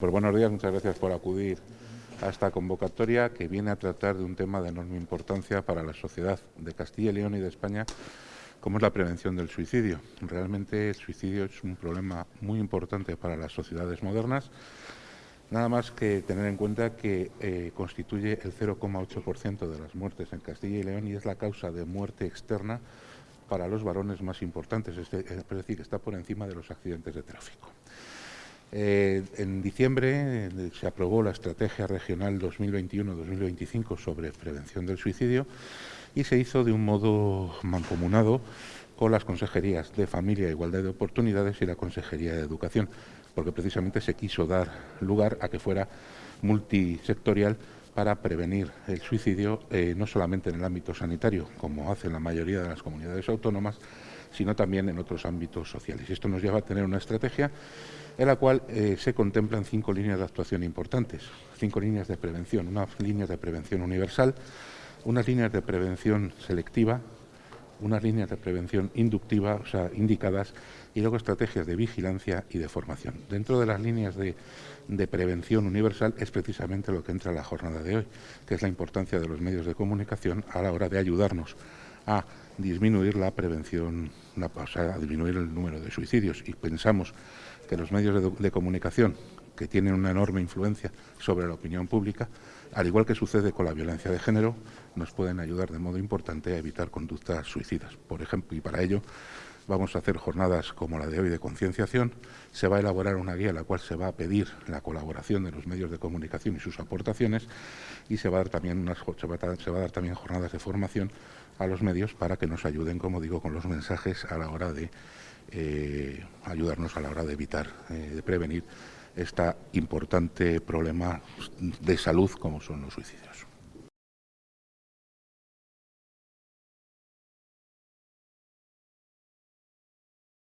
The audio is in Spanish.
Pues buenos días, muchas gracias por acudir a esta convocatoria que viene a tratar de un tema de enorme importancia para la sociedad de Castilla y León y de España, como es la prevención del suicidio. Realmente el suicidio es un problema muy importante para las sociedades modernas, nada más que tener en cuenta que eh, constituye el 0,8% de las muertes en Castilla y León y es la causa de muerte externa para los varones más importantes, es decir, está por encima de los accidentes de tráfico. Eh, en diciembre eh, se aprobó la Estrategia Regional 2021-2025 sobre prevención del suicidio y se hizo de un modo mancomunado con las consejerías de Familia Igualdad de Oportunidades y la Consejería de Educación, porque precisamente se quiso dar lugar a que fuera multisectorial para prevenir el suicidio, eh, no solamente en el ámbito sanitario, como hacen la mayoría de las comunidades autónomas, sino también en otros ámbitos sociales. Y esto nos lleva a tener una estrategia en la cual eh, se contemplan cinco líneas de actuación importantes, cinco líneas de prevención, unas líneas de prevención universal, unas líneas de prevención selectiva, unas líneas de prevención inductiva, o sea, indicadas, y luego estrategias de vigilancia y de formación. Dentro de las líneas de, de, prevención universal es precisamente lo que entra en la jornada de hoy, que es la importancia de los medios de comunicación a la hora de ayudarnos a disminuir la prevención, o sea, a disminuir el número de suicidios. Y pensamos que los medios de, comunicación, que tienen una enorme influencia sobre la opinión pública, al igual que sucede con la violencia de género, nos pueden ayudar de modo importante a evitar conductas suicidas. Por ejemplo, y para ello vamos a hacer jornadas como la de hoy de concienciación, se va a elaborar una guía en la cual se va a pedir la colaboración de los medios de comunicación y sus aportaciones y se va a dar también, unas, se se va a dar también jornadas de formación a los medios para que nos ayuden, como digo, con los mensajes a la hora de eh, ayudarnos a la hora de evitar, eh, de prevenir este importante problema de salud como son los suicidios.